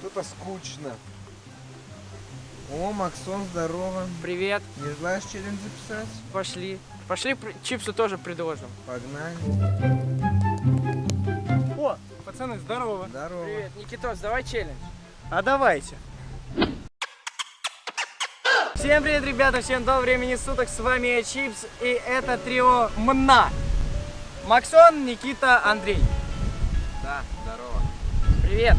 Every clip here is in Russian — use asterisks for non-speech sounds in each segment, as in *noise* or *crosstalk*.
Что-то скучно. О, Максон, здорово. Привет, Не желаешь челлендж записать? пошли. Пошли чипсы тоже предложим. Погнали. О, пацаны, здорово. Здорово. Привет, Никитос, давай челлендж. А давайте. Всем привет, ребята, всем доброго времени суток, с вами я Чипс, и это трио МНА. Максон, Никита, Андрей. Да, здорово. Привет.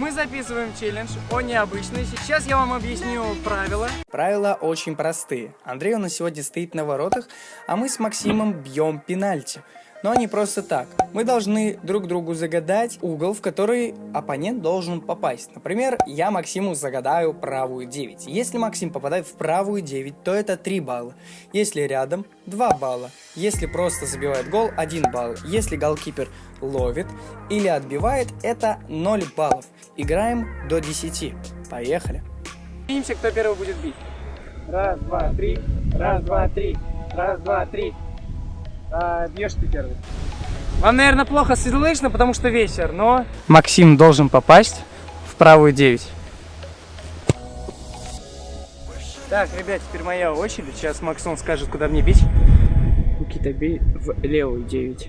Мы записываем челлендж о необычный. Сейчас я вам объясню правила. Правила очень простые. Андрей нас сегодня стоит на воротах, а мы с Максимом бьем пенальти. Но не просто так. Мы должны друг другу загадать угол, в который оппонент должен попасть. Например, я Максиму загадаю правую 9. Если Максим попадает в правую 9, то это 3 балла. Если рядом, 2 балла. Если просто забивает гол, 1 балл. Если голкипер ловит или отбивает, это 0 баллов. Играем до 10. Поехали. Видимся, кто первый будет бить. Раз, два, три. Раз, два, три. Раз, два, три. А, бьешь ты первый. Вам, наверное, плохо слышно, потому что вечер, но... Максим должен попасть в правую 9. Так, ребят, теперь моя очередь. Сейчас Максон скажет, куда мне бить. Никита, бей в левую 9.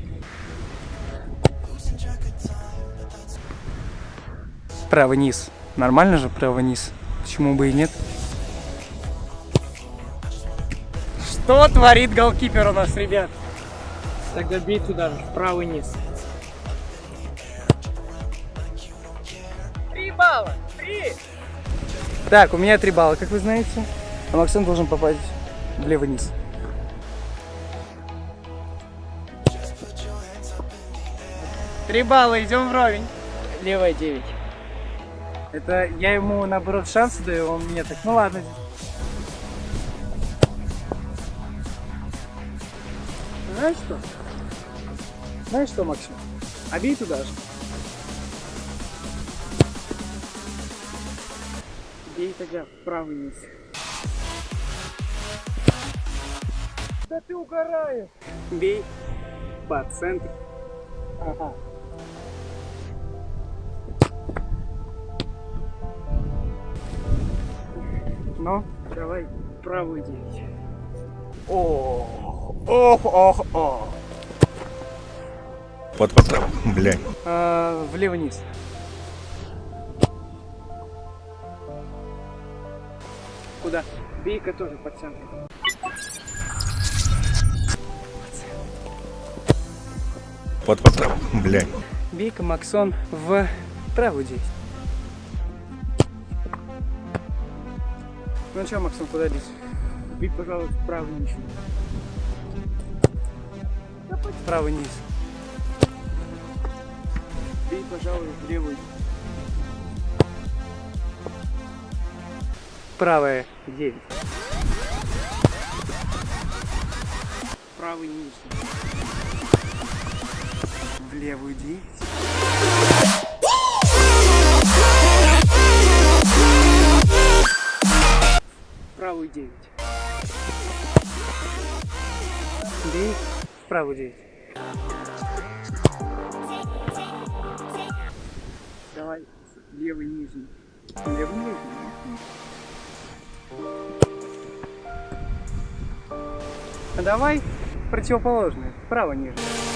Правый низ. Нормально же правый низ? Почему бы и нет? Что творит голкипер у нас, ребят? Тогда бей туда же, правый низ. Три балла! Три! Так, у меня три балла, как вы знаете. А Максим должен попасть в левый низ. Три балла, идем вровень. Левая 9. Это я ему, наоборот, шансы даю, он мне так, ну ладно. Знаешь что? Знаешь что, Максим? А туда же. Бей тогда в правый низ. Да ты угораешь. Бей по центру. Ага. Ну, Давай правую 9. ох, ох, ох, ох. Вот, вот, блядь. А, влево вниз. Куда? Бейка тоже по центру. Вот, вот, блядь. Бейка Максон в правую 9. Ну что, Максон, куда бить? Бей, пожалуйста, правый низ. Правый низ. Бей, пожалуй, в левую. Правая 9. Правый низ. В левую 9. 9. Бей в правую 9. Давай левый нижний. Левый нижний. А давай противоположное. Право нижний.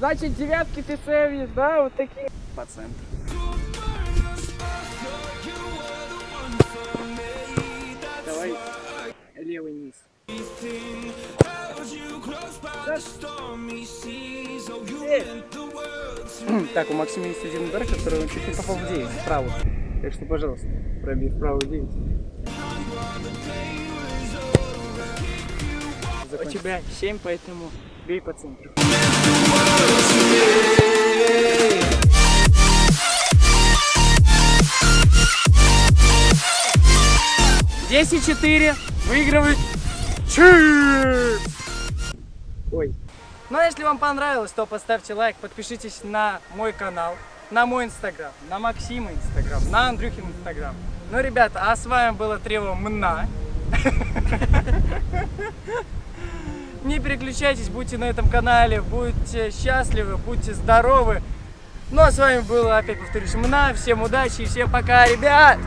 Значит, девятки ты цевишь, да? Вот такие. По центру. Давай левый низ. Так, у Максима есть один удар, который он чуть не попал в 9, в правую. Так что, пожалуйста, пробей в правую 9. У тебя 7, поэтому бей по центру. Десять четыре выигрывает Чипс! Ой. Ну а если вам понравилось, то поставьте лайк, подпишитесь на мой канал. на мой инстаграм, на Максима инстаграм, на Андрюхин инстаграм. Ну, ребята, а с вами было Трево Мна. *laughs* Не переключайтесь, будьте на этом канале, будьте счастливы, будьте здоровы. Ну а с вами было, опять повторюсь, Мна. Всем удачи и всем пока, ребят!